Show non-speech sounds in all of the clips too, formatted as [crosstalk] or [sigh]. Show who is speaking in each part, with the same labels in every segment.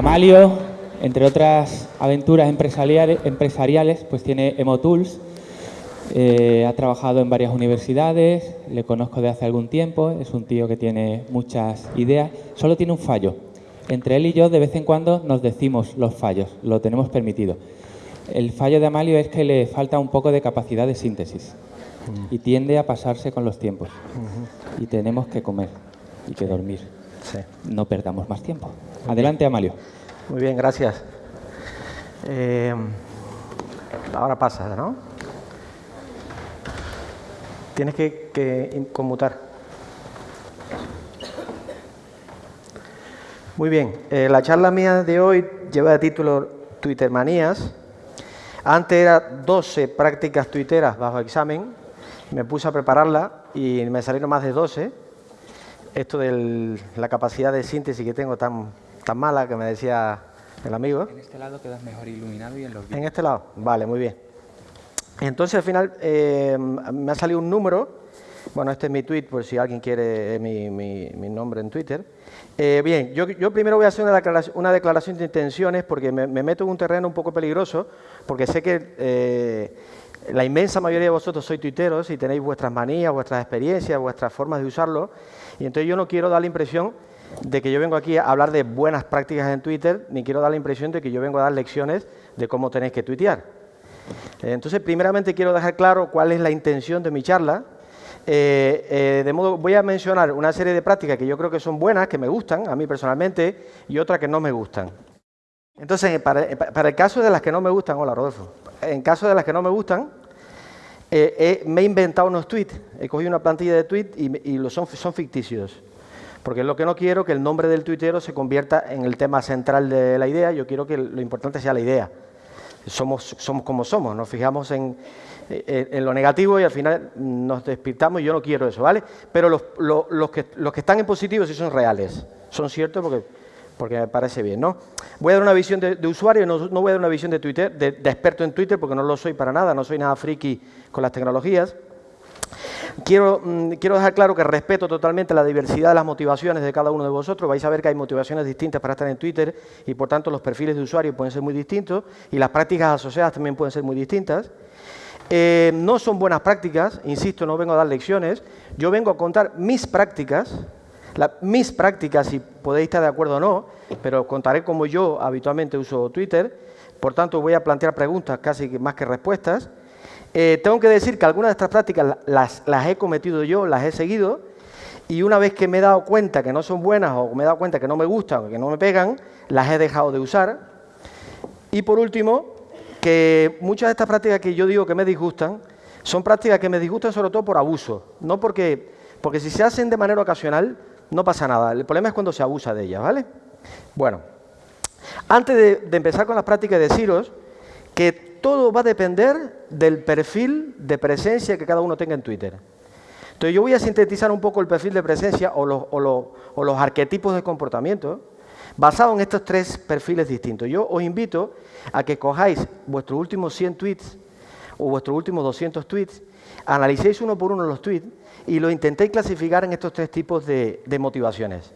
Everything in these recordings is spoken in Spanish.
Speaker 1: Amalio, entre otras aventuras empresariales, pues tiene Emotools. Eh, ha trabajado en varias universidades, le conozco de hace algún tiempo, es un tío que tiene muchas ideas. Solo tiene un fallo. Entre él y yo, de vez en cuando, nos decimos los fallos, lo tenemos permitido. El fallo de Amalio es que le falta un poco de capacidad de síntesis y tiende a pasarse con los tiempos. Y tenemos que comer y que dormir. No perdamos más tiempo. Adelante, Amalio.
Speaker 2: Muy bien, gracias. Eh, ahora pasa, ¿no? Tienes que, conmutar. Muy bien, eh, la charla mía de hoy lleva de título Twitter Manías. Antes era 12 prácticas tuiteras bajo examen. Me puse a prepararla y me salieron más de 12 esto de la capacidad de síntesis que tengo tan, tan mala que me decía el amigo.
Speaker 1: En este lado quedas mejor iluminado y en los
Speaker 2: En este lado, vale, muy bien. Entonces al final eh, me ha salido un número, bueno, este es mi tweet, por si alguien quiere mi, mi, nombre en Twitter. Eh, bien, yo, yo, primero voy a hacer una declaración, una declaración de intenciones porque me, meto en un terreno un poco peligroso, porque sé que eh, la inmensa mayoría de vosotros sois tuiteros y tenéis vuestras manías, vuestras experiencias, vuestras formas de usarlo, y entonces yo no quiero dar la impresión de que yo vengo aquí a hablar de buenas prácticas en Twitter, ni quiero dar la impresión de que yo vengo a dar lecciones de cómo tenéis que tuitear. Eh, entonces, primeramente quiero dejar claro cuál es la intención de mi charla. Eh, eh, de modo, voy a mencionar una serie de prácticas que yo creo que son buenas, que me gustan a mí personalmente, y otras que no me gustan. Entonces, para, el caso de las que no me gustan, hola Rodolfo, en caso de las que no me gustan, me he inventado unos tweets, he cogido una plantilla de tweets y, los son ficticios. Porque lo que no quiero que el nombre del tuitero se convierta en el tema central de la idea, yo quiero que lo importante sea la idea. Somos, somos como somos, nos fijamos en, lo negativo y al final nos despistamos y yo no quiero eso, ¿vale? Pero los, los, que, los que están en positivo sí son reales, son ciertos porque me parece bien, ¿no? Voy a dar una visión de, usuario, no, voy a dar una visión de Twitter, de, experto en Twitter, porque no lo soy para nada, no soy nada friki con las tecnologías. Quiero, mm, quiero dejar claro que respeto totalmente la diversidad de las motivaciones de cada uno de vosotros. Vais a ver que hay motivaciones distintas para estar en Twitter y, por tanto, los perfiles de usuario pueden ser muy distintos y las prácticas asociadas también pueden ser muy distintas. Eh, no son buenas prácticas, insisto, no vengo a dar lecciones. Yo vengo a contar mis prácticas, mis prácticas, si podéis estar de acuerdo o no, pero contaré cómo yo habitualmente uso Twitter, por tanto voy a plantear preguntas casi más que respuestas. Eh, tengo que decir que algunas de estas prácticas las, he cometido yo, las he seguido, y una vez que me he dado cuenta que no son buenas o me he dado cuenta que no me gustan o que no me pegan, las he dejado de usar. Y por último, que muchas de estas prácticas que yo digo que me disgustan, son prácticas que me disgustan sobre todo por abuso, no porque, porque si se hacen de manera ocasional, no pasa nada. El problema es cuando se abusa de ellas, ¿vale? Bueno, antes de, empezar con las prácticas, deciros que todo va a depender del perfil de presencia que cada uno tenga en Twitter. Entonces yo voy a sintetizar un poco el perfil de presencia o los, o los arquetipos de comportamiento basado en estos tres perfiles distintos. Yo os invito a que cojáis vuestros últimos 100 tweets o vuestros últimos 200 tweets, analicéis uno por uno los tweets y lo intenté clasificar en estos tres tipos de, motivaciones.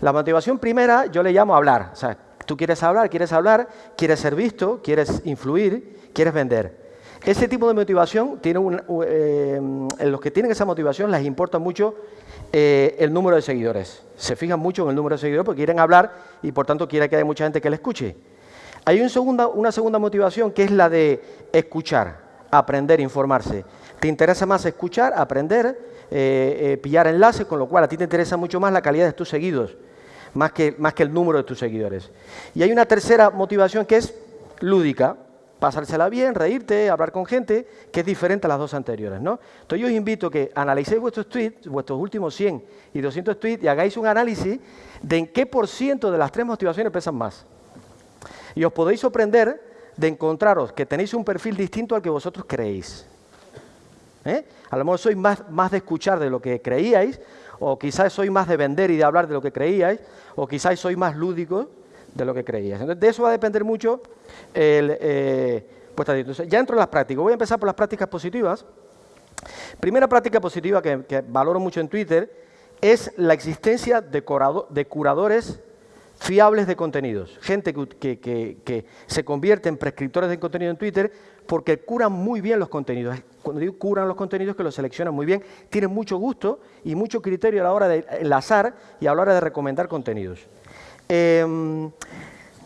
Speaker 2: La motivación primera yo le llamo hablar. O sea, tú quieres hablar, quieres hablar, quieres ser visto, quieres influir, quieres vender. Ese tipo de motivación, tiene un, eh, los que tienen esa motivación les importa mucho eh, el número de seguidores. Se fijan mucho en el número de seguidores porque quieren hablar y por tanto quieren que haya mucha gente que le escuche. Hay una segunda motivación que es la de escuchar, aprender, informarse. Te interesa más escuchar, aprender, eh, eh, pillar enlaces, con lo cual a ti te interesa mucho más la calidad de tus seguidos, más que, más que el número de tus seguidores. Y hay una tercera motivación que es lúdica, pasársela bien, reírte, hablar con gente, que es diferente a las dos anteriores. ¿no? Entonces yo os invito a que analicéis vuestros tweets, vuestros últimos 100 y 200 tweets, y hagáis un análisis de en qué por ciento de las tres motivaciones pesan más. Y os podéis sorprender de encontraros que tenéis un perfil distinto al que vosotros creéis. ¿Eh? A lo mejor sois más, más de escuchar de lo que creíais, o quizás sois más de vender y de hablar de lo que creíais, o quizás sois más lúdicos de lo que creíais. Entonces, de eso va a depender mucho el, eh, Entonces, ya entro en las prácticas. Voy a empezar por las prácticas positivas. Primera práctica positiva que, valoro mucho en Twitter es la existencia de, de curadores fiables de contenidos, gente que, se convierte en prescriptores de contenido en Twitter porque curan muy bien los contenidos. Cuando digo curan los contenidos, que los seleccionan muy bien, tienen mucho gusto y mucho criterio a la hora de enlazar y a la hora de recomendar contenidos. Em,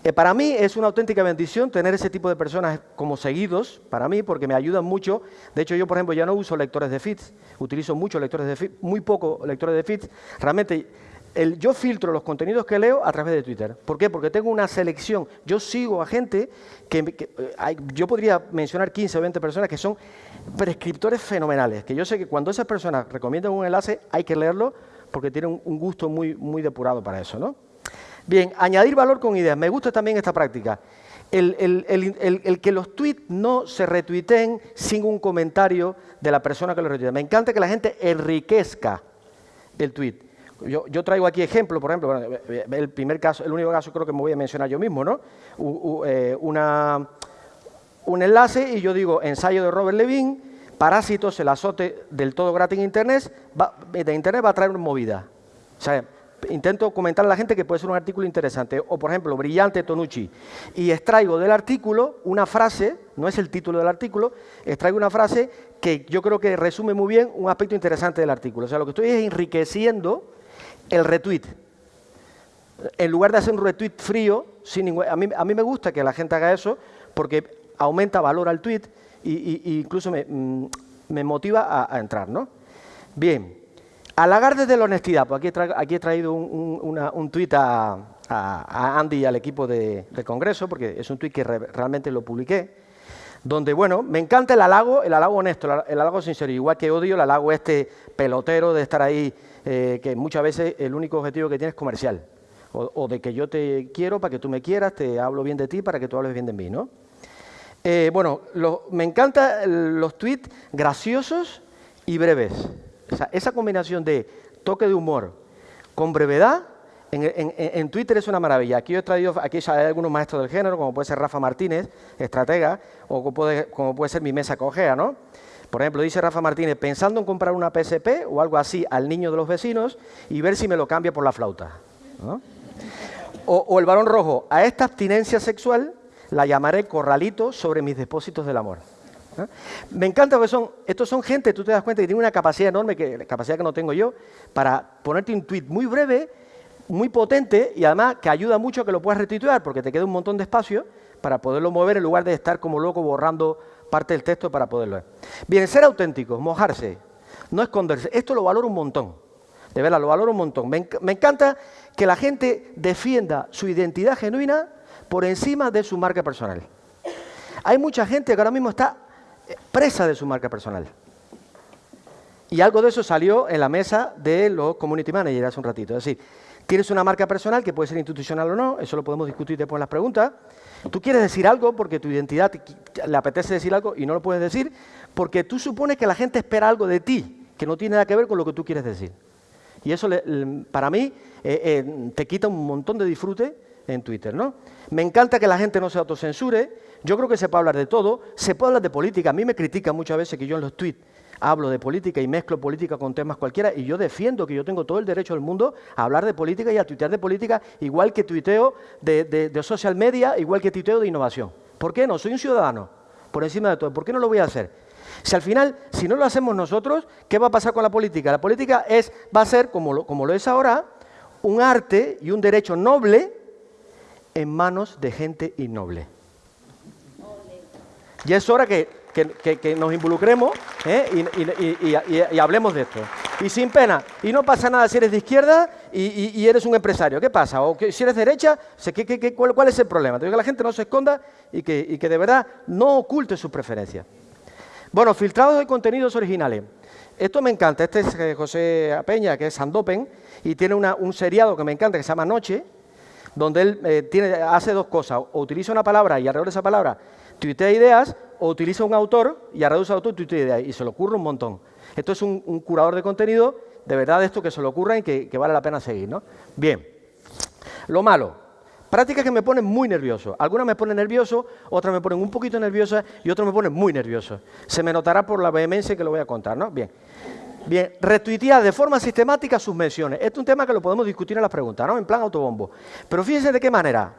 Speaker 2: eh, para mí es una auténtica bendición tener ese tipo de personas como seguidos, para mí, porque me ayudan mucho. De hecho, yo, por ejemplo, ya no uso lectores de feeds, utilizo muchos lectores de feeds, muy poco lectores de feeds. Realmente yo filtro los contenidos que leo a través de Twitter. ¿Por qué? Porque tengo una selección. Yo sigo a gente que, eh, yo podría mencionar 15 o 20 personas que son prescriptores fenomenales, que yo sé que cuando esas personas recomiendan un enlace hay que leerlo porque tienen un, gusto muy, muy depurado para eso. ¿no? Bien, añadir valor con ideas. Me gusta también esta práctica. El, que los tweets no se retuiteen sin un comentario de la persona que lo retuitea. Me encanta que la gente enriquezca el tweet. Yo, traigo aquí ejemplo, por ejemplo, el primer caso, el único caso creo que me voy a mencionar yo mismo, ¿no? Eh, un enlace y yo digo ensayo de Robert Levine, parásitos, el azote del todo gratis en Internet, de Internet va a traer una movida. O sea, intento comentar a la gente que puede ser un artículo interesante. O, por ejemplo, Brillante Tonucci. Y extraigo del artículo una frase, no es el título del artículo, extraigo una frase que yo creo que resume muy bien un aspecto interesante del artículo. O sea, lo que estoy es enriqueciendo el retweet. En lugar de hacer un retweet frío, sin a, mí, a me gusta que la gente haga eso porque aumenta valor al tweet e incluso me, mm, motiva a, entrar. ¿no? Bien, halagar desde la honestidad. Pues aquí, he aquí he traído un, un tweet a, Andy y al equipo de, Congreso, porque es un tweet que realmente lo publiqué, donde, bueno, me encanta el halago, el halago honesto, el halago sincero, igual que odio el halago este pelotero de estar ahí eh, que muchas veces el único objetivo que tiene es comercial. O, de que yo te quiero para que tú me quieras, te hablo bien de ti para que tú hables bien de mí, ¿no? Eh, bueno, me encantan los tweets graciosos y breves. esa combinación de toque de humor con brevedad en, Twitter es una maravilla. Aquí he traído, aquí hay algunos maestros del género, como puede ser Rafa Martínez, estratega, o como puede, ser mi mesa cogea, ¿no? Por ejemplo, dice Rafa Martínez, pensando en comprar una PSP o algo así al niño de los vecinos y ver si me lo cambia por la flauta. O, el varón rojo, a esta abstinencia sexual la llamaré corralito sobre mis depósitos del amor. Me encanta porque son, estos son gente, tú te das cuenta que tienen una capacidad enorme, que, capacidad que no tengo yo, para ponerte un tweet muy breve, muy potente y además que ayuda mucho a que lo puedas retuitear porque te queda un montón de espacio para poderlo mover en lugar de estar como loco borrando parte del texto para poderlo ver. Bien, ser auténticos, mojarse, no esconderse. Esto lo valoro un montón. De verdad, lo valoro un montón. Me, encanta que la gente defienda su identidad genuina por encima de su marca personal. Hay mucha gente que ahora mismo está eh, presa de su marca personal. Y algo de eso salió en la mesa de los community managers hace un ratito. Es decir, tienes una marca personal que puede ser institucional o no, eso lo podemos discutir después en las preguntas, Tú quieres decir algo porque tu identidad le apetece decir algo y no lo puedes decir porque tú supones que la gente espera algo de ti que no tiene nada que ver con lo que tú quieres decir. Y eso para mí eh, eh, te quita un montón de disfrute en Twitter. ¿no? Me encanta que la gente no se autocensure. Yo creo que se puede hablar de todo. Se puede hablar de política. A mí me critican muchas veces que yo en los tweets hablo de política y mezclo política con temas cualquiera y yo defiendo que yo tengo todo el derecho del mundo a hablar de política y a tuitear de política igual que tuiteo de, social media, igual que tuiteo de innovación. ¿Por qué no? Soy un ciudadano, por encima de todo. ¿Por qué no lo voy a hacer? Si al final, si no lo hacemos nosotros, ¿qué va a pasar con la política? La política es, va a ser, como lo, como lo es ahora, un arte y un derecho noble en manos de gente innoble. Y es hora que que, nos involucremos ¿eh? y, hablemos de esto. Y sin pena. Y no pasa nada si eres de izquierda y, eres un empresario. ¿Qué pasa? O si eres de derecha, cuál, es el problema? Tengo que la gente no se esconda y que, de verdad no oculte sus preferencias. Bueno, filtrados de contenidos originales. Esto me encanta. Este es eh, José Peña, que es Sandopen, y tiene un seriado que me encanta, que se llama Noche, donde él eh, tiene, hace dos cosas. O utiliza una palabra y alrededor de esa palabra tuitea ideas, o utiliza un autor y a reduce autor tuitea ideas, y se le ocurre un montón. Esto es un, curador de contenido, de verdad, esto que se le ocurra y que, vale la pena seguir. ¿no? Bien, lo malo. Prácticas que me ponen muy nervioso. Algunas me ponen nervioso, otras me ponen un poquito nerviosa y otras me ponen muy nervioso. Se me notará por la vehemencia que lo voy a contar, ¿no? Bien. Bien, retuitea de forma sistemática sus menciones. Este es un tema que lo podemos discutir en las preguntas, ¿no? En plan autobombo. Pero fíjense de qué manera.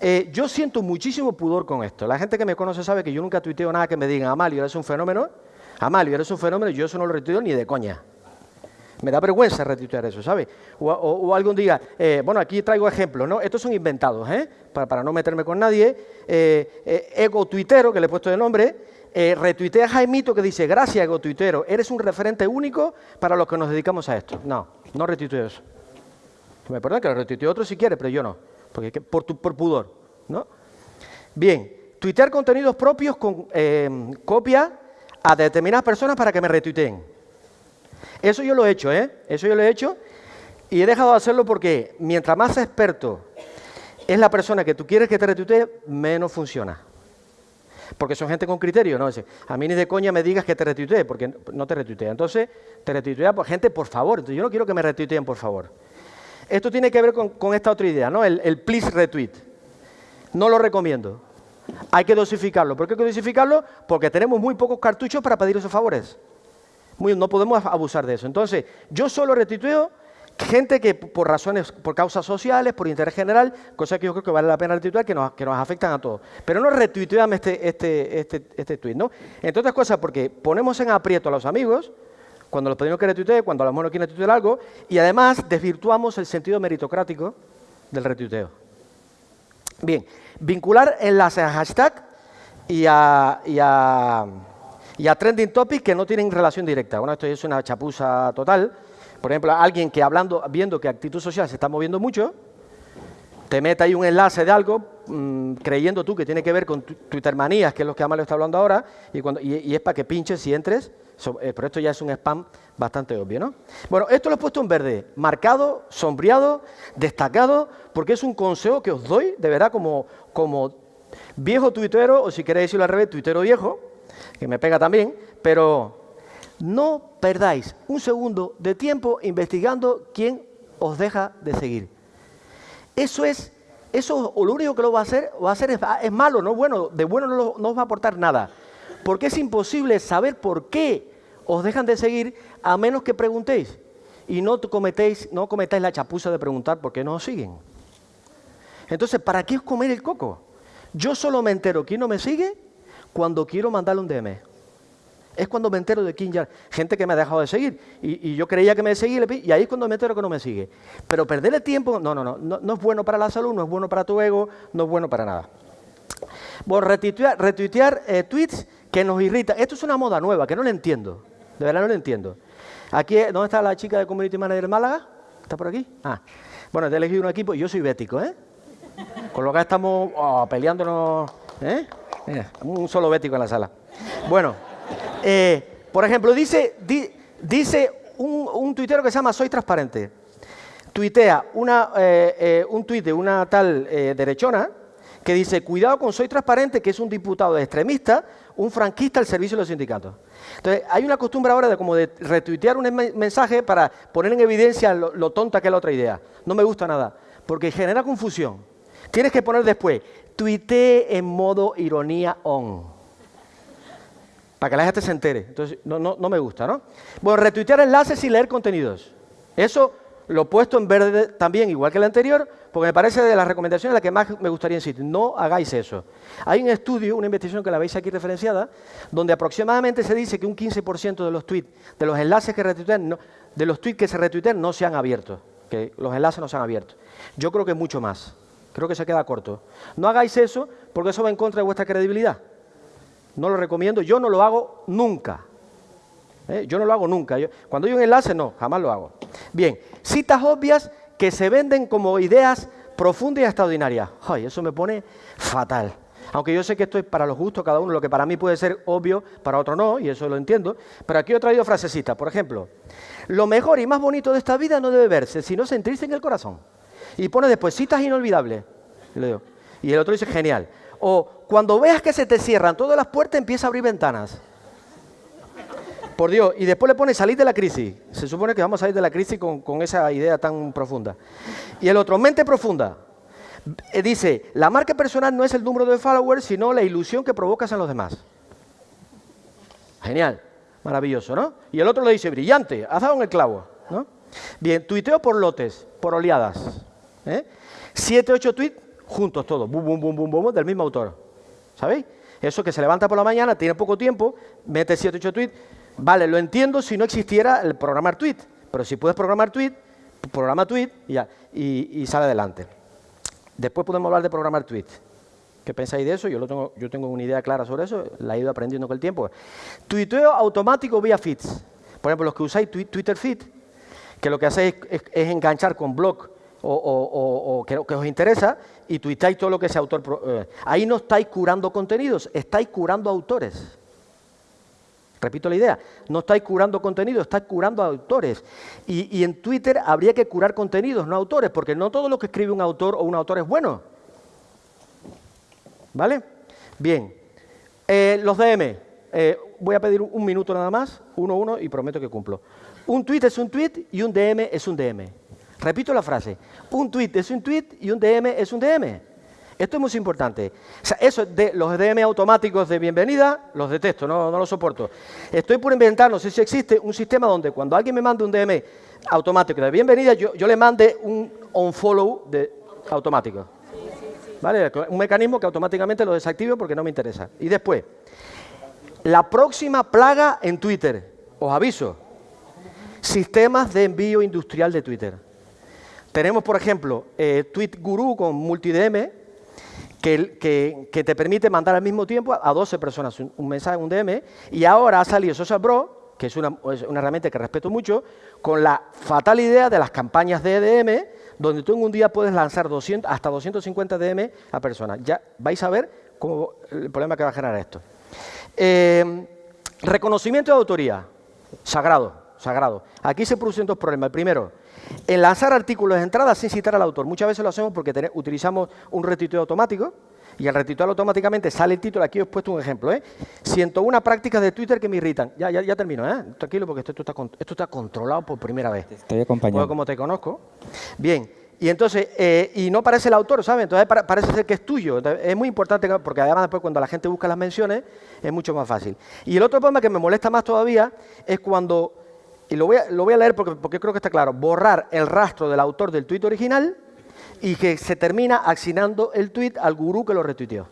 Speaker 2: Eh, yo siento muchísimo pudor con esto. La gente que me conoce sabe que yo nunca tuiteo nada que me digan, Amalio, eres un fenómeno. Amalio, eres un fenómeno, yo eso no lo retuiteo ni de coña. Me da vergüenza retuitear eso, ¿sabes? O, algún día, eh, bueno, aquí traigo ejemplos, ¿no? Estos son inventados, ¿eh? Para, no meterme con nadie. Eh, eh, ego tuitero, que le he puesto de nombre, retuitea a Jaimito que dice, gracias, ego tuitero, eres un referente único para los que nos dedicamos a esto. No, no retuiteo eso. Me perdona que lo retuiteo otro si quiere, pero yo no, por, por pudor, ¿no? Bien, tuitear contenidos propios con copia a determinadas personas para que me retuiteen. Eso yo lo he hecho, ¿eh? Eso yo lo he hecho y he dejado de hacerlo porque mientras más experto es la persona que tú quieres que te retuitee, menos funciona. Porque son gente con criterio, ¿no? A mí ni de coña me digas que te retuitee, porque no te retuitea. Entonces, te retuitea por gente, por favor. Entonces, yo no quiero que me retuiteen, por favor. Esto tiene que ver con, esta otra idea, ¿no? El, please retweet. No lo recomiendo. Hay que dosificarlo. ¿Por qué hay que dosificarlo? Porque tenemos muy pocos cartuchos para pedir esos favores no podemos abusar de eso. Entonces, yo solo retuiteo gente que por razones, por causas sociales, por interés general, cosa que yo creo que vale la pena retuitear, que nos, que nos afectan a todos. Pero no retuiteame este, este, este, este tweet, ¿no? Entre otras cosas, porque ponemos en aprieto a los amigos, cuando los pedimos que retuitee, cuando a lo mejor quieren retuitear algo, y además desvirtuamos el sentido meritocrático del retuiteo. Bien, vincular enlaces a hashtag y a y a trending topics que no tienen relación directa. Bueno, esto es una chapuza total. Por ejemplo, alguien que hablando, viendo que actitud social se está moviendo mucho, te mete ahí un enlace de algo, mm, creyendo tú que tiene que ver con Twitter manías, que es lo que Amalio está hablando ahora, y, y, es para que pinches y entres, eh, pero esto ya es un spam bastante obvio, ¿no? Bueno, esto lo he puesto en verde, marcado, sombreado, destacado, porque es un consejo que os doy, de verdad, como, como viejo tuitero, o si queréis decirlo al revés, tuitero viejo, que me pega también, pero no perdáis un segundo de tiempo investigando quién os deja de seguir. Eso es, eso lo único que lo va a hacer, va a hacer es, malo, no bueno, de bueno no, no os va a aportar nada. Porque es imposible saber por qué os dejan de seguir a menos que preguntéis. Y no cometéis, no cometáis la chapuza de preguntar por qué no os siguen. Entonces, ¿para qué os comer el coco? Yo solo me entero quién no me sigue cuando quiero mandarle un DM. Es cuando me entero de quién ya. Gente que me ha dejado de seguir. Y, yo creía que me seguía y ahí es cuando me entero que no me sigue. Pero perder el tiempo, no, no, no, no, es bueno para la salud, no es bueno para tu ego, no es bueno para nada. Bueno, retuitear, eh, tweets que nos irritan. Esto es una moda nueva, que no lo entiendo. De verdad no lo entiendo. Aquí, ¿dónde está la chica de Community Manager Málaga? ¿Está por aquí? Ah. Bueno, he elegido un equipo y yo soy bético, ¿eh? Con lo que estamos oh, peleándonos, ¿eh? un solo bético en la sala. Bueno, eh, por ejemplo, dice, dice un, un, tuitero que se llama Soy Transparente. Tuitea una, eh, eh, un tuit de una tal derechona que dice, cuidado con Soy Transparente, que es un diputado extremista, un franquista al servicio de los sindicatos. Entonces, hay una costumbre ahora de como de retuitear un mensaje para poner en evidencia lo, tonta que es la otra idea. No me gusta nada, porque genera confusión. Tienes que poner después, tuitee en modo ironía on. Para que la gente se entere. Entonces, no, no, no me gusta, ¿no? Bueno, retuitear enlaces y leer contenidos. Eso lo he puesto en verde también, igual que el anterior, porque me parece de las recomendaciones la que más me gustaría insistir. No hagáis eso. Hay un estudio, una investigación que la veis aquí referenciada, donde aproximadamente se dice que un 15% de los tweets, de los enlaces que de los que se retuitean no se han abierto, que los enlaces no se han abierto. Yo creo que mucho más. Creo que se queda corto. No hagáis eso porque eso va en contra de vuestra credibilidad. No lo recomiendo, yo no lo hago nunca. ¿Eh? Yo no lo hago nunca. cuando hay un enlace, no, jamás lo hago. Bien, citas obvias que se venden como ideas profundas y extraordinarias. Ay, eso me pone fatal. Aunque yo sé que esto es para los gustos cada uno, lo que para mí puede ser obvio, para otro no, y eso lo entiendo. Pero aquí he traído frasecitas. Por ejemplo, lo mejor y más bonito de esta vida no debe verse, sino sentirse en el corazón. Y pone después citas inolvidables. Y el otro dice, genial. O cuando veas que se te cierran todas las puertas, empieza a abrir ventanas. Por Dios. Y después le pone salir de la crisis. Se supone que vamos a salir de la crisis con, esa idea tan profunda. Y el otro, mente profunda. Eh, dice, la marca personal no es el número de followers, sino la ilusión que provocas en los demás. Genial. Maravilloso, ¿no? Y el otro le dice, brillante, has dado en el clavo, ¿no? Bien, tuiteo por lotes, por oleadas. ¿eh? Siete, ocho tweets juntos todos, bum, bum, bum, bum, bum, del mismo autor. ¿Sabéis? Eso que se levanta por la mañana, tiene poco tiempo, mete siete, ocho tweets. Vale, lo entiendo si no existiera el programar tweet. Pero si puedes programar tweet, programa tweet y, ya, y, sale adelante. Después podemos hablar de programar tweet. ¿Qué pensáis de eso? Yo, lo tengo, yo tengo una idea clara sobre eso, la he ido aprendiendo con el tiempo. Tuiteo automático vía feeds. Por ejemplo, los que usáis Twitter Feed, que lo que hacéis es, enganchar con blog o, que, os interesa y tuitáis todo lo que ese autor... Eh, ahí no estáis curando contenidos, estáis curando autores. Repito la idea, no estáis curando contenidos, estáis curando autores. Y, en Twitter habría que curar contenidos, no autores, porque no todo lo que escribe un autor o un autor es bueno. ¿Vale? Bien. Eh, los DM. Eh, voy a pedir un minuto nada más, uno uno, y prometo que cumplo. Un tweet es un tweet y un DM es un DM. Repito la frase. Un tweet es un tweet y un DM es un DM. Esto es muy importante. O sea, eso de los DM automáticos de bienvenida, los detesto, no, no los soporto. Estoy por inventar, no sé si existe, un sistema donde cuando alguien me mande un DM automático de bienvenida, yo, le mande un unfollow de automático. ¿Vale? Un mecanismo que automáticamente lo desactivo porque no me interesa. Y después, la próxima plaga en Twitter, os aviso, sistemas de envío industrial de Twitter. Tenemos, por ejemplo, eh, Tweet Guru con MultiDM, que, que, te permite mandar al mismo tiempo a 12 personas un, mensaje, un DM, y ahora ha salido Social Bro, que es una, herramienta que respeto mucho, con la fatal idea de las campañas de EDM, donde tú en un día puedes lanzar 200, hasta 250 DM a personas. Ya vais a ver cómo, el problema que va a generar esto. Eh, reconocimiento de autoría, sagrado, sagrado. Aquí se producen dos problemas. El primero, en lanzar artículos de entrada sin citar al autor. Muchas veces lo hacemos porque utilizamos un retuiteo automático y al retuitear automáticamente sale el título. Aquí os he puesto un ejemplo. ¿eh? 101 prácticas de Twitter que me irritan. Ya, ya, ya termino, ¿eh? tranquilo, porque esto, está, esto está controlado por primera vez.
Speaker 1: estoy acompañado.
Speaker 2: como te conozco. Bien, y entonces, eh, y no parece el autor, ¿sabes? Entonces parece ser que es tuyo. es muy importante porque además después cuando la gente busca las menciones es mucho más fácil. Y el otro problema que me molesta más todavía es cuando, y lo voy a, leer porque, creo que está claro, borrar el rastro del autor del tuit original y que se termina asignando el tuit al gurú que lo retuiteó.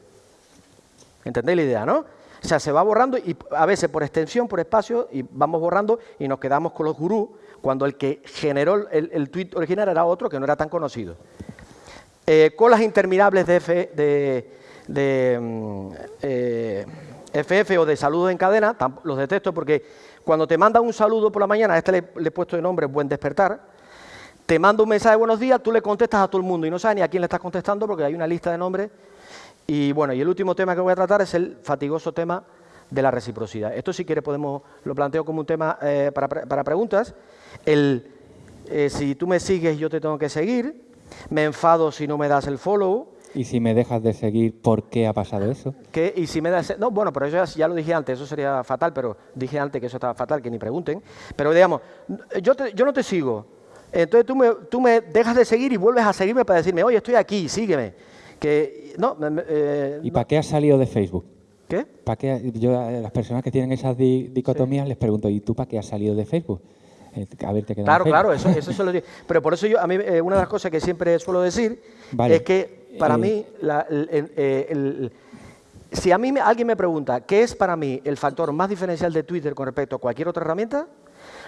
Speaker 2: ¿Entendéis la idea, no? O sea, se va borrando y a veces por extensión, por espacio, y vamos borrando y nos quedamos con los gurús cuando el que generó el, tweet original era otro que no era tan conocido. Eh, colas interminables de, F, de, mm, eh, FF o de saludos en cadena, los detesto porque cuando te manda un saludo por la mañana, a este le, he puesto de nombre Buen Despertar, te manda un mensaje de buenos días, tú le contestas a todo el mundo y no sabes ni a quién le estás contestando porque hay una lista de nombres. Y bueno, y el último tema que voy a tratar es el fatigoso tema de la reciprocidad. Esto si quiere podemos, lo planteo como un tema eh, para, para preguntas el eh, si tú me sigues yo te tengo que seguir, me enfado si no me das el follow.
Speaker 1: ¿Y si me dejas de seguir, por qué ha pasado eso?
Speaker 2: ¿Qué? Y si me das... No, bueno, pero eso ya, lo dije antes, eso sería fatal, pero dije antes que eso estaba fatal, que ni pregunten. Pero digamos, yo, yo no te sigo, entonces tú me, tú me dejas de seguir y vuelves a seguirme para decirme, oye, estoy aquí, sígueme. Que, no,
Speaker 1: eh, ¿Y para qué has salido de Facebook?
Speaker 2: ¿Qué?
Speaker 1: ¿Para qué? Yo a las personas que tienen esas dicotomías les pregunto, ¿y tú para qué has salido de Facebook?
Speaker 2: Claro, claro, eso, eso [laughs] se lo digo. Pero por eso yo, a mí, eh, una de las cosas que siempre suelo decir es que para eh, mí, eh, si a mí alguien me pregunta qué es para mí el factor más diferencial de Twitter con respecto a cualquier otra herramienta,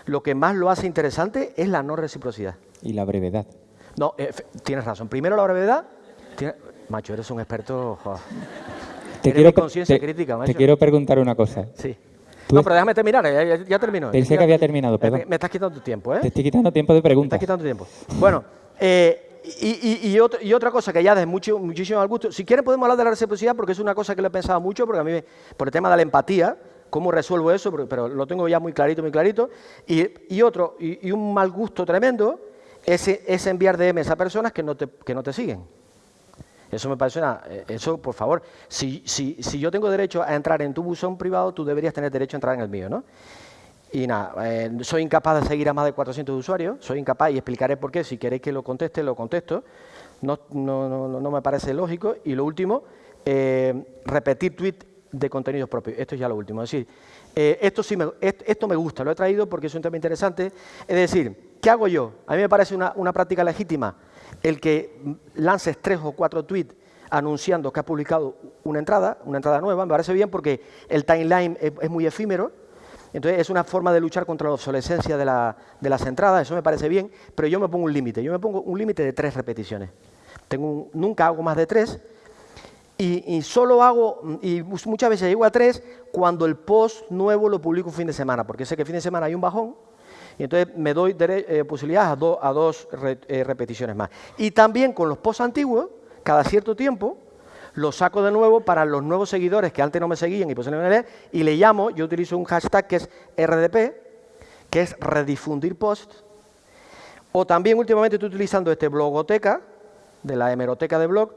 Speaker 2: lo que más lo hace interesante es la no reciprocidad.
Speaker 1: Y la brevedad.
Speaker 2: No, tienes razón. Primero la brevedad. Macho, eres un experto.
Speaker 1: Te, quiero, crítica, te quiero preguntar una cosa.
Speaker 2: Sí. No, pero déjame terminar, ya, ya, termino.
Speaker 1: Pensé que había terminado, perdón.
Speaker 2: Me, estás quitando tu tiempo, ¿eh?
Speaker 1: Te estoy quitando tiempo de preguntas.
Speaker 2: Me estás quitando tiempo. Bueno, eh, y, y, otra cosa que ya de mucho, muchísimo al gusto. Si quieren podemos hablar de la reciprocidad porque es una cosa que lo he pensado mucho, porque a mí, por el tema de la empatía, cómo resuelvo eso, pero, lo tengo ya muy clarito, muy clarito. Y, otro, y, un mal gusto tremendo, es, es enviar DMs a personas que no te, que no te siguen. Eso me parece una... Eh, eso, por favor, si, si, si yo tengo derecho a entrar en tu buzón privado, tú deberías tener derecho a entrar en el mío, ¿no? Y nada, eh, soy incapaz de seguir a más de 400 usuarios, soy incapaz y explicaré por qué. Si queréis que lo conteste, lo contesto. No, no, no, no me parece lógico. Y lo último, eh, repetir tweets de contenidos propios. Esto es ya lo último. Es decir, Eh, esto, sí me, esto me gusta, lo he traído porque es un tema interesante. Es decir, ¿qué hago yo? A mí me parece una, práctica legítima el que lances tres o cuatro tweets anunciando que ha publicado una entrada, una entrada nueva, me parece bien porque el timeline es, muy efímero, entonces es una forma de luchar contra la obsolescencia de, de, las entradas, eso me parece bien, pero yo me pongo un límite, yo me pongo un límite de tres repeticiones. Tengo nunca hago más de tres y, solo hago, y muchas veces llego a tres cuando el post nuevo lo publico un fin de semana, porque sé que el fin de semana hay un bajón, y entonces me doy eh, posibilidades a, a dos eh, repeticiones más. Y también con los posts antiguos, cada cierto tiempo, los saco de nuevo para los nuevos seguidores que antes no me seguían y posiblemente leer, y le llamo, yo utilizo un hashtag que es RDP, que es redifundir post, o también últimamente estoy utilizando este blogoteca, de la hemeroteca de blog,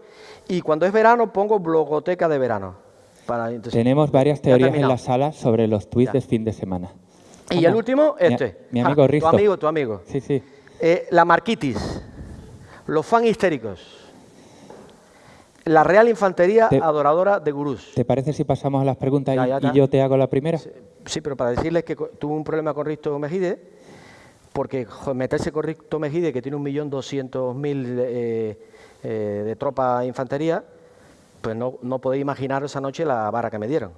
Speaker 2: y cuando es verano pongo blogoteca de verano.
Speaker 1: Tenemos varias teorías en la sala sobre los tweets de fin de semana.
Speaker 2: Y el último, este.
Speaker 1: Mi, amigo Risto.
Speaker 2: Tu amigo, tu amigo.
Speaker 1: Sí, sí.
Speaker 2: Eh, la marquitis, los fan histéricos, la Real Infantería Adoradora de Gurús.
Speaker 1: ¿Te parece si pasamos a las preguntas y, yo te hago la primera?
Speaker 2: Sí, pero para decirles que tuve un problema con Risto Mejide, porque meterse con Risto Mejide, que tiene un millón doscientos mil eh, eh, de tropa de infantería, pues no, no podéis imaginar esa noche la vara que me dieron.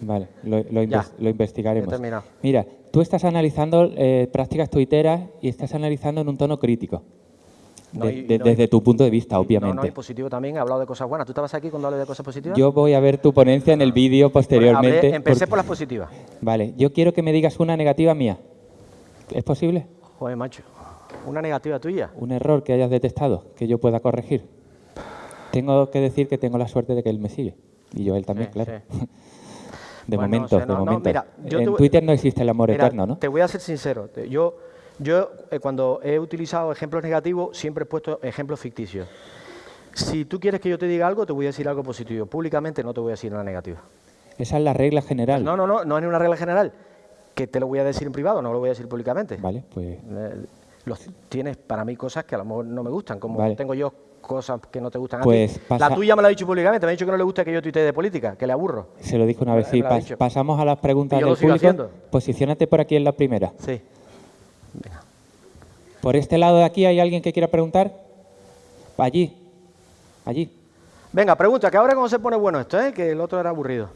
Speaker 1: Vale, lo, investigaremos. Mira, tú estás analizando eh, prácticas tuiteras y estás analizando en un tono crítico. Desde tu punto de vista, obviamente. No,
Speaker 2: no, y positivo también, he hablado de cosas buenas. ¿Tú estabas aquí cuando hablé de cosas positivas?
Speaker 1: Yo voy a ver tu ponencia en el vídeo posteriormente.
Speaker 2: empecé por las positivas.
Speaker 1: Vale, yo quiero que me digas una negativa mía. ¿Es posible?
Speaker 2: Joder, macho. ¿Una negativa tuya?
Speaker 1: Un error que hayas detectado, que yo pueda corregir. Tengo que decir que tengo la suerte de que él me sigue. Y yo él también, claro. de momento, de momento. en Twitter no existe el amor eterno, ¿no?
Speaker 2: Te voy a ser sincero. Yo, yo eh, cuando he utilizado ejemplos negativos, siempre he puesto ejemplos ficticios. Si tú quieres que yo te diga algo, te voy a decir algo positivo. Públicamente no te voy a decir nada negativo.
Speaker 1: Esa es la regla general.
Speaker 2: No, no, no, no es una regla general. Que te lo voy a decir en privado, no lo voy a decir públicamente.
Speaker 1: Vale, pues...
Speaker 2: Eh, tienes para mí cosas que a lo mejor no me gustan, como tengo yo cosas que no te gustan
Speaker 1: pues
Speaker 2: a ti. La tuya me la ha dicho públicamente, me ha dicho que no le gusta que yo tuitee de política, que le aburro.
Speaker 1: Se lo dijo una vez, sí. pasamos a las preguntas del público. Posiciónate por aquí en la primera.
Speaker 2: Sí.
Speaker 1: Por este lado de aquí, ¿hay alguien que quiera preguntar? Allí. Allí.
Speaker 2: Venga, pregunta, que ahora cómo se pone bueno esto, ¿eh? que el otro era aburrido.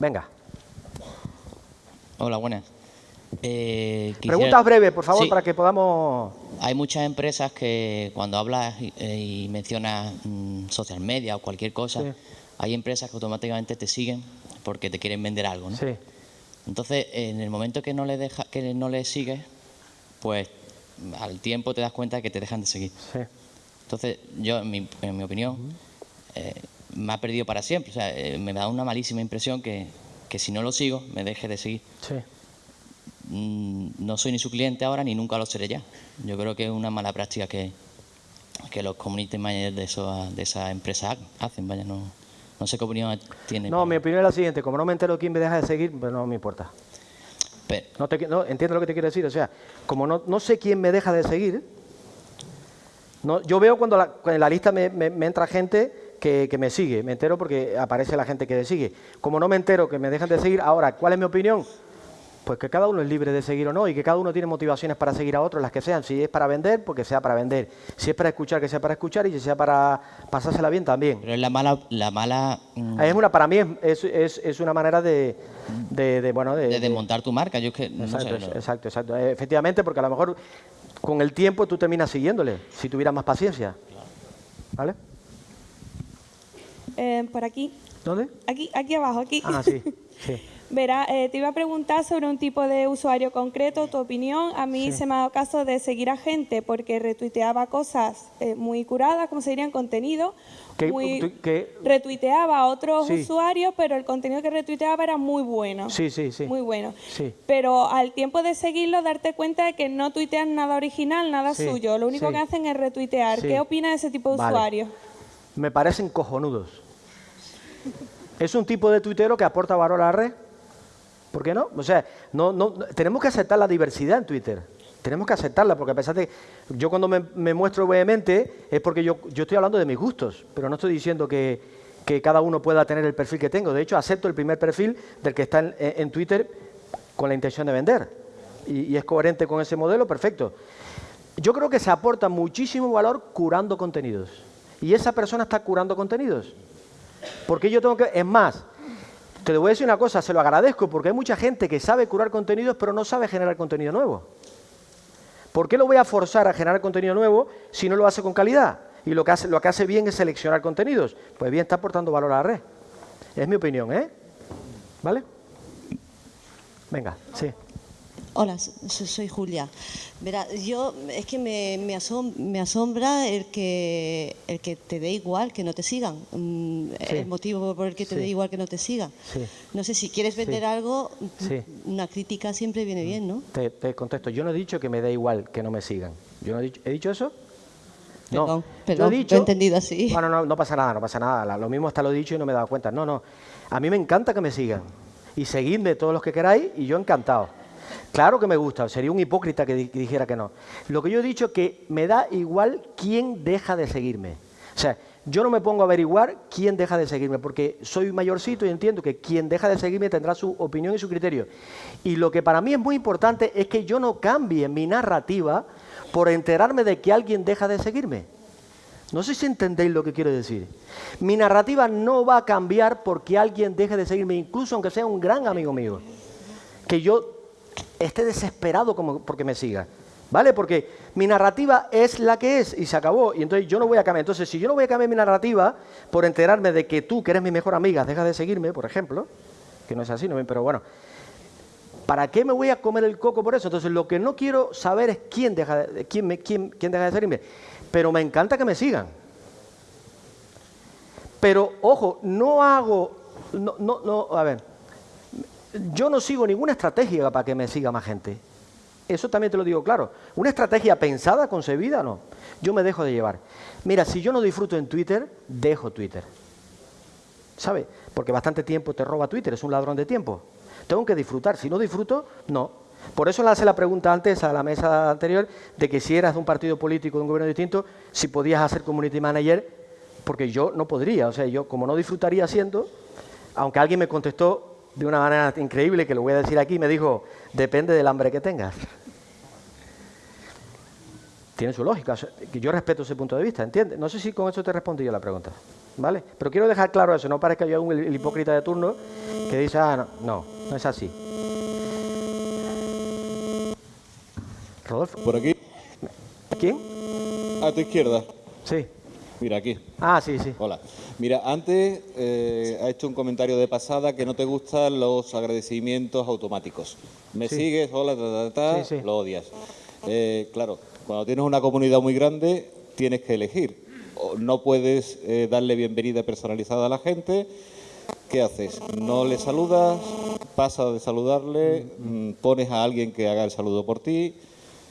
Speaker 2: Venga.
Speaker 3: Hola, buenas.
Speaker 2: Eh, Preguntas breves, por favor, para que podamos...
Speaker 3: Hay muchas empresas que cuando hablas y, mencionas mm, social media o cualquier cosa, hay empresas que automáticamente te siguen porque te quieren vender algo, ¿no?
Speaker 2: Sí.
Speaker 3: Entonces, en el momento que no le deja, que no le sigues, pues al tiempo te das cuenta de que te dejan de seguir.
Speaker 2: Sí.
Speaker 3: Entonces, yo, en mi, en mi opinión, eh, me ha perdido para siempre. O sea, eh, me da una malísima impresión que, que si no lo sigo, me deje de seguir.
Speaker 2: Sí.
Speaker 3: Mm, no soy ni su cliente ahora ni nunca lo seré ya. Yo creo que es una mala práctica que, que los community managers de, eso, de esa empresa hacen. Vaya, no, no sé qué opinión tiene.
Speaker 2: No, mi opinión es la siguiente. Como no me entero quién me deja de seguir, pues no me importa. No, te, no entiendo lo que te quiero decir. O sea, como no, no sé quién me deja de seguir, no, yo veo cuando en la lista me, me, entra gente que, que, me sigue. Me entero porque aparece la gente que me sigue. Como no me entero que me dejan de seguir, ahora, ¿cuál es mi opinión? Pues que cada uno es libre de seguir o no y que cada uno tiene motivaciones para seguir a otros, las que sean. Si es para vender, pues que sea para vender. Si es para escuchar, que sea para escuchar y si sea para pasársela bien también.
Speaker 3: Pero es la mala... La mala
Speaker 2: mm, Es una, para mí es, es, es una manera de, de, bueno, de,
Speaker 3: de, desmontar tu marca. Yo que,
Speaker 2: exacto, exacto, exacto. Efectivamente, porque a lo mejor con el tiempo tú terminas siguiéndole, si tuvieras más paciencia. ¿Vale?
Speaker 4: Eh, por aquí.
Speaker 2: ¿Dónde?
Speaker 4: Aquí, aquí abajo, aquí.
Speaker 2: Ah, sí. [laughs] sí.
Speaker 4: Verá, eh, te iba a preguntar sobre un tipo de usuario concreto, tu opinión. A mí se me ha dado caso de seguir a gente porque retuiteaba cosas eh, muy curadas, como se dirían, contenido.
Speaker 2: Muy,
Speaker 4: retuiteaba a otros usuarios, pero el contenido que retuiteaba era muy bueno.
Speaker 2: Sí, sí, sí.
Speaker 4: Muy bueno. Pero al tiempo de seguirlo, darte cuenta de que no tuitean nada original, nada suyo. Lo único que hacen es retuitear. ¿Qué opina de ese tipo de usuarios?
Speaker 2: Me parecen cojonudos. es un tipo de tuitero que aporta valor a la red ¿Por qué no? O sea, no, no, tenemos que aceptar la diversidad en Twitter. Tenemos que aceptarla, porque a pesar de yo cuando me, muestro vehemente es porque yo, yo estoy hablando de mis gustos, pero no estoy diciendo que, que cada uno pueda tener el perfil que tengo. De hecho, acepto el primer perfil del que está en, Twitter con la intención de vender. Y, es coherente con ese modelo, perfecto. Yo creo que se aporta muchísimo valor curando contenidos. Y esa persona está curando contenidos. Porque yo tengo que... Es más, te voy a decir una cosa, se lo agradezco, porque hay mucha gente que sabe curar contenidos, pero no sabe generar contenido nuevo. ¿Por qué lo voy a forzar a generar contenido nuevo si no lo hace con calidad? Y lo que hace, lo que hace bien es seleccionar contenidos. Pues bien, está aportando valor a la red. Es mi opinión, ¿eh? ¿Vale? Venga, sí.
Speaker 5: Hola, soy Julia. Verá, yo es que me, me, asombra el que, el que te dé igual que no te sigan. Mm, el motivo por el que te dé igual que no te sigan. No sé, si quieres vender algo, una crítica siempre viene bien, ¿no?
Speaker 2: Te, contesto. Yo no he dicho que me dé igual que no me sigan. Yo no he dicho, ¿he dicho eso?
Speaker 5: No, perdón, he dicho, he entendido así.
Speaker 2: Bueno, no, no pasa nada, no pasa nada. Lo mismo hasta lo he dicho y no me he dado cuenta. No, no. A mí me encanta que me sigan. Y seguidme todos los que queráis y yo encantado. Claro que me gusta, sería un hipócrita que, dijera que no. Lo que yo he dicho es que me da igual quién deja de seguirme. O sea, yo no me pongo a averiguar quién deja de seguirme, porque soy mayorcito y entiendo que quien deja de seguirme tendrá su opinión y su criterio. Y lo que para mí es muy importante es que yo no cambie mi narrativa por enterarme de que alguien deja de seguirme. No sé si entendéis lo que quiero decir. Mi narrativa no va a cambiar porque alguien deje de seguirme, incluso aunque sea un gran amigo mío. Que yo esté desesperado como porque me siga. ¿Vale? Porque mi narrativa es la que es y se acabó. Y entonces yo no voy a cambiar. Entonces, si yo no voy a cambiar mi narrativa por enterarme de que tú, que eres mi mejor amiga, dejas de seguirme, por ejemplo, que no es así, ¿no? pero bueno, ¿para qué me voy a comer el coco por eso? Entonces, lo que no quiero saber es quién deja de, quién me, quién, quién deja de seguirme. Pero me encanta que me sigan. Pero, ojo, no hago, no, no, no, a ver, yo no sigo ninguna estrategia para que me siga más gente. Eso también te lo digo claro. Una estrategia pensada, concebida, no. Yo me dejo de llevar. Mira, si yo no disfruto en Twitter, dejo Twitter. ¿Sabes? Porque bastante tiempo te roba Twitter, es un ladrón de tiempo. Tengo que disfrutar. Si no disfruto, no. Por eso le hace la pregunta antes a la mesa anterior de que si eras de un partido político, de un gobierno distinto, si podías hacer community manager, porque yo no podría. O sea, yo como no disfrutaría siendo, aunque alguien me contestó de una manera increíble, que lo voy a decir aquí, me dijo, depende del hambre que tengas. Tiene su lógica, yo respeto ese punto de vista, ¿entiendes? No sé si con eso te respondí yo la pregunta, ¿vale? Pero quiero dejar claro eso, no parezca yo un, hipócrita de turno que dice, ah, no, no, no es así.
Speaker 6: Rodolfo. ¿Por aquí?
Speaker 2: ¿Quién?
Speaker 6: A tu izquierda.
Speaker 2: Sí.
Speaker 6: Mira, aquí.
Speaker 2: Ah, sí, sí.
Speaker 6: Hola. Mira, antes eh, ha hecho un comentario de pasada que no te gustan los agradecimientos automáticos. Me sigues, hola, ta, ta, ta, lo odias. Eh, claro, cuando tienes una comunidad muy grande, tienes que elegir. No puedes eh, darle bienvenida personalizada a la gente. ¿Qué haces? No le saludas, pasas de saludarle, mm, pones a alguien que haga el saludo por ti,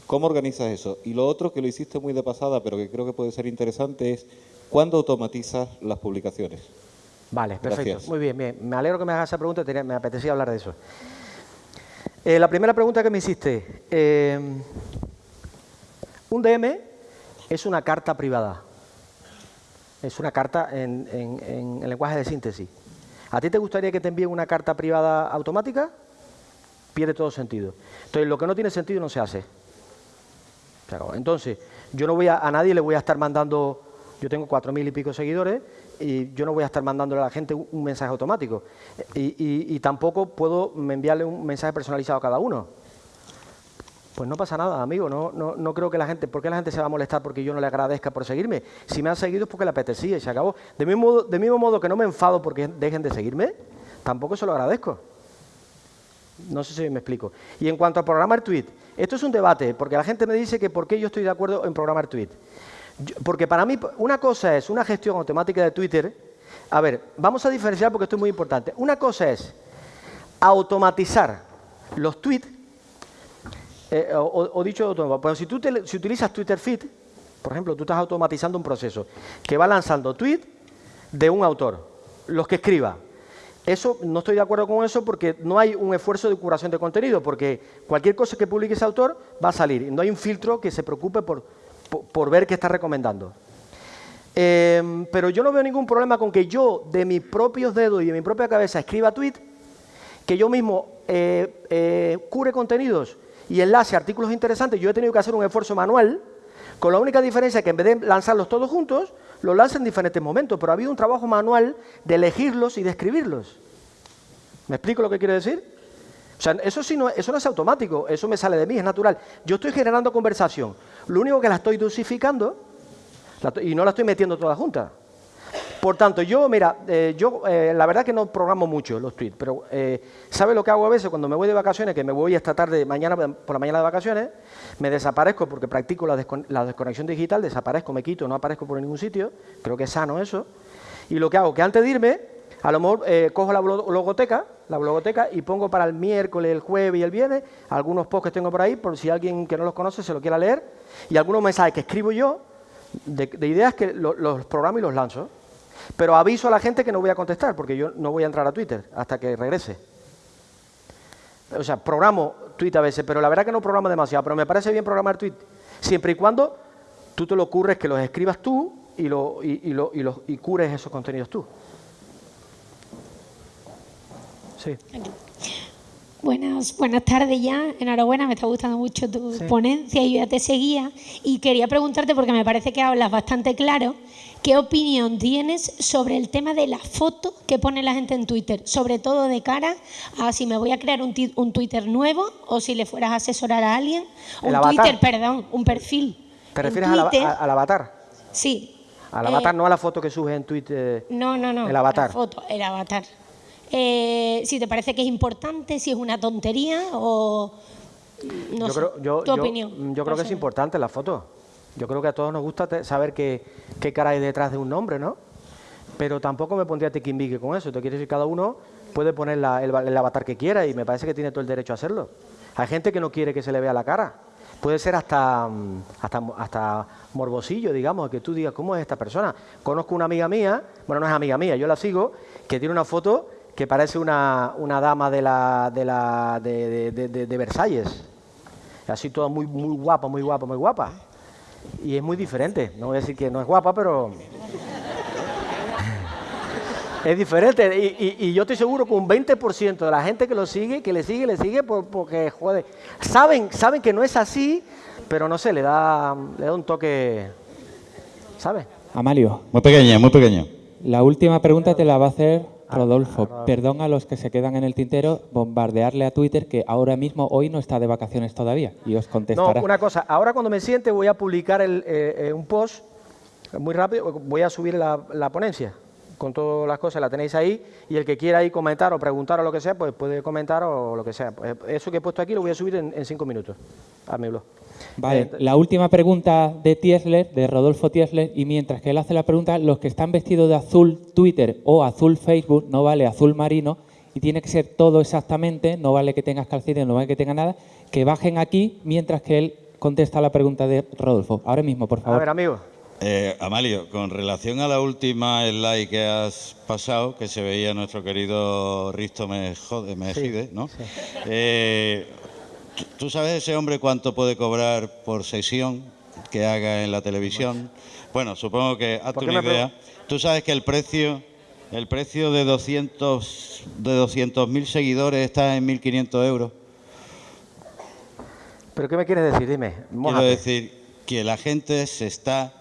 Speaker 6: ¿Cómo organizas eso? Y lo otro que lo hiciste muy de pasada, pero que creo que puede ser interesante, es ¿cuándo automatizas las publicaciones?
Speaker 2: Vale, perfecto. Muy bien, bien. Me alegro que me hagas esa pregunta, me apetecía hablar de eso. Eh, la primera pregunta que me hiciste. Eh, un DM es una carta privada. Es una carta en, en lenguaje de síntesis. ¿A ti te gustaría que te envíen una carta privada automática? Pierde todo sentido. Entonces, lo que no tiene sentido no se hace. Entonces, yo no voy a, a nadie le voy a estar mandando, yo tengo cuatro mil y pico seguidores, y yo no voy a estar mandándole a la gente un, mensaje automático. Y, tampoco puedo enviarle un mensaje personalizado a cada uno. Pues no pasa nada, amigo. No, no, creo que la gente... ¿Por qué la gente se va a molestar porque yo no le agradezca por seguirme? Si me han seguido es porque le apetecía y se acabó. De mismo, modo, mismo modo que no me enfado porque dejen de seguirme, tampoco se lo agradezco. No sé si me explico. Y en cuanto a programar tweet, esto es un debate, porque la gente me dice que por qué yo estoy de acuerdo en programar tweet. porque para mí, una cosa es una gestión automática de Twitter. A ver, vamos a diferenciar porque esto es muy importante. Una cosa es automatizar los tweets, eh, o, dicho de otro modo, pues si tú si utilizas Twitter Feed, por ejemplo, tú estás automatizando un proceso que va lanzando tweets de un autor, los que escriba, eso, no estoy de acuerdo con eso porque no hay un esfuerzo de curación de contenido, porque cualquier cosa que publique ese autor va a salir. No hay un filtro que se preocupe por, ver qué está recomendando. Em, pero yo no veo ningún problema con que yo, de mis propios dedos y de mi propia cabeza, escriba tweet, que yo mismo eh, eh, cure contenidos y enlace artículos interesantes. Yo he tenido que hacer un esfuerzo manual, con la única diferencia que en vez de lanzarlos todos juntos, los lanzo en diferentes momentos, pero ha habido un trabajo manual de elegirlos y de escribirlos. ¿Me explico lo que quiero decir? O sea, eso, sí no, eso es automático, eso me sale de mí, es natural. Yo estoy generando conversación. Lo único que la estoy dosificando y no la estoy metiendo toda junta. Por tanto, yo, mira, eh, yo eh, la verdad que no programo mucho los tweets, pero eh, ¿sabe lo que hago a veces cuando me voy de vacaciones? Que me voy esta tarde, mañana por la mañana de vacaciones, me desaparezco porque practico la, desconexión digital, desaparezco, me quito, no aparezco por ningún sitio, creo que es sano eso. Y lo que hago, que antes de irme, a lo mejor eh, cojo la logoteca, la blogoteca y pongo para el miércoles, el jueves y el viernes algunos posts que tengo por ahí, por si alguien que no los conoce se lo quiera leer, y algunos mensajes que escribo yo de, ideas que los programo y los lanzo. Pero aviso a la gente que no voy a contestar, porque yo no voy a entrar a Twitter hasta que regrese. O sea, programo tweet a veces, pero la verdad que no programo demasiado, pero me parece bien programar tweet, siempre y cuando tú te lo ocurres que los escribas tú y, lo, y, lo, y, y cures esos contenidos tú.
Speaker 7: Buenas, buenas tardes ya, enhorabuena, me está gustando mucho tu ponencia y yo ya te seguía y quería preguntarte porque me parece que hablas bastante claro, ¿qué opinión tienes sobre el tema de la foto que pone la gente en Twitter? Sobre todo de cara a si me voy a crear un, un Twitter nuevo o si le fueras a asesorar a alguien, un Twitter, perdón, un perfil.
Speaker 2: ¿Te refieres al avatar?
Speaker 7: Sí.
Speaker 2: Al avatar, eh, no a la foto que subes en Twitter.
Speaker 7: No, no, no.
Speaker 2: El avatar.
Speaker 7: La foto, el avatar. Eh, si te parece que es importante, si es una tontería o... No sé, tu opinión.
Speaker 2: Yo creo que es importante la foto. Yo creo que a todos nos gusta saber qué, qué cara hay detrás de un nombre, ¿no? Pero tampoco me pondría tiquimbique con eso. Te quiere decir, cada uno puede poner el, avatar que quiera y me parece que tiene todo el derecho a hacerlo. Hay gente que no quiere que se le vea la cara. Puede ser hasta, hasta, hasta morbosillo, digamos, que tú digas, ¿cómo es esta persona? Conozco una amiga mía, bueno, no es amiga mía, yo la sigo, que tiene una foto que parece una, una dama de, la, de, la, de, de, de, Versalles. Así toda muy, muy guapa, muy guapa, muy guapa. Y es muy diferente. No voy a decir que no es guapa, pero... es diferente. Y, y, yo estoy seguro que un 20% de la gente que lo sigue, que le sigue, le sigue porque, joder, saben, saben que no es así, pero no sé, le da, le da un toque, ¿sabes?
Speaker 1: Amalio.
Speaker 6: Muy pequeña, muy pequeña.
Speaker 1: La última pregunta te la va a hacer Rodolfo, perdón a los que se quedan en el tintero, bombardearle a Twitter que ahora mismo, hoy no está de vacaciones todavía y os contestará.
Speaker 2: No, una cosa, ahora cuando me siente voy a publicar el, eh, eh, un post muy rápido, voy a subir la, la, ponencia con todas las cosas, la tenéis ahí y el que quiera ahí comentar o preguntar o lo que sea, pues puede comentar o lo que sea. Pues eso que he puesto aquí lo voy a subir en, en cinco minutos a mi blog.
Speaker 1: Vale, eh, la última pregunta de Tiesler, de Rodolfo Tiesler, y mientras que él hace la pregunta, los que están vestidos de azul Twitter o azul Facebook, no vale azul marino, y tiene que ser todo exactamente, no vale que tengas calcetines, no vale que tenga nada, que bajen aquí mientras que él contesta la pregunta de Rodolfo. Ahora mismo, por favor. A
Speaker 2: ver, amigo.
Speaker 6: Eh, Amalio, con relación a la última slide que has pasado, que se veía nuestro querido Risto Mejide, ¿no? Eh, ¿Tú sabes ese hombre cuánto puede cobrar por sesión que haga en la televisión? Bueno, supongo que hazte una idea. Tú sabes que el precio, el precio de 200 de 200.000 seguidores está en 1.500 euros.
Speaker 2: ¿Pero qué me quieres decir? Dime.
Speaker 6: Quiero decir que la gente se está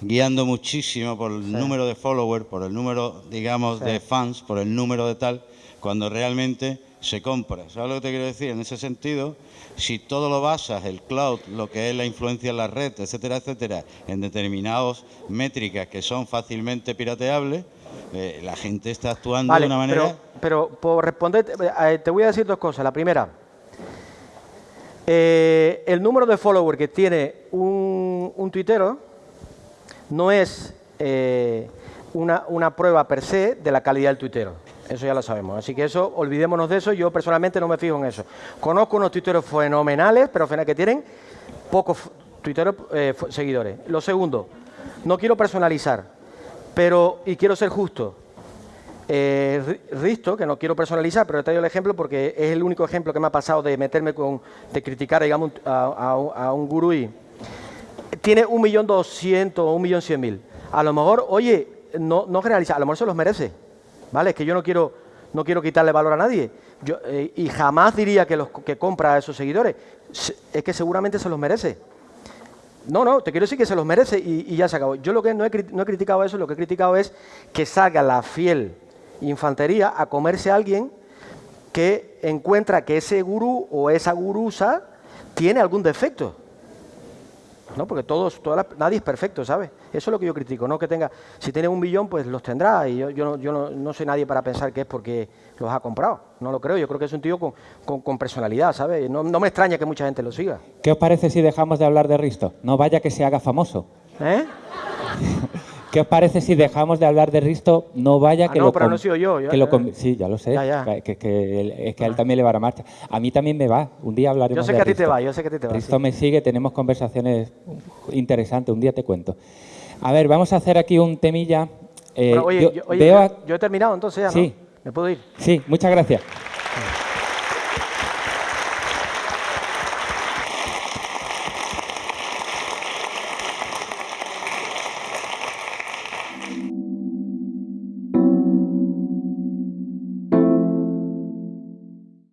Speaker 6: guiando muchísimo por el número de followers, por el número, digamos, de fans, por el número de tal, cuando realmente se compra. ¿Sabes lo que te quiero decir? En ese sentido, si todo lo basas, el cloud, lo que es la influencia en la red, etcétera, etcétera, en determinadas métricas que son fácilmente pirateables, eh, la gente está actuando de una manera...
Speaker 2: Pero, por responder, eh, te voy a decir dos cosas. La primera, eh, el número de followers que tiene un, un tuitero no es una, una prueba per se de la calidad del tuitero. Eso ya lo sabemos. Así que eso, olvidémonos de eso. Yo personalmente no me fijo en eso. Conozco unos tuiteros fenomenales, pero que tienen pocos tuiteros eh, seguidores. Lo segundo, no quiero personalizar, pero, y quiero ser justo. Eh, Risto, que no quiero personalizar, pero he traído el ejemplo porque es el único ejemplo que me ha pasado de meterme con, de criticar, digamos, a, un gurú y tiene un millón doscientos un millón cien mil. a lo mejor, oye, no, no generaliza, a lo mejor se los merece, ¿vale? Es que yo no quiero, no quiero quitarle valor a nadie. Yo, eh, y jamás diría que los que compra a esos seguidores. Es que seguramente se los merece. No, no, te quiero decir que se los merece y, ya se acabó. Yo lo que no he, no he, criticado eso, lo que he criticado es que salga la fiel infantería a comerse a alguien que encuentra que ese gurú o esa gurusa tiene algún defecto. ¿No? Porque todos, nadie es perfecto, ¿sabes? Eso es lo que yo critico, no que tenga, si tiene un millón, pues los tendrá, y yo, yo, no, no, soy nadie para pensar que es porque los ha comprado, no lo creo, yo creo que es un tío con, con, personalidad, ¿sabes? No, no, me extraña que mucha gente lo siga.
Speaker 1: ¿Qué os parece si dejamos de hablar de Risto? No vaya que se haga famoso. ¿Eh? [laughs] ¿Qué os parece si dejamos de hablar de Risto? No vaya ah, que
Speaker 2: no,
Speaker 1: lo...
Speaker 2: pero no sido yo.
Speaker 1: que lo sí, ya lo sé. Que, que, es que a él también le va a marcha. A mí también me va. Un día hablaremos
Speaker 2: Yo sé que a ti te va, yo sé que a ti te va.
Speaker 1: Risto me sigue, tenemos conversaciones interesantes. Un día te cuento. A ver, vamos a hacer aquí un temilla.
Speaker 2: Eh, oye, yo, he terminado entonces ya, ¿no?
Speaker 1: Sí.
Speaker 2: ¿Me puedo ir?
Speaker 1: Sí, muchas gracias.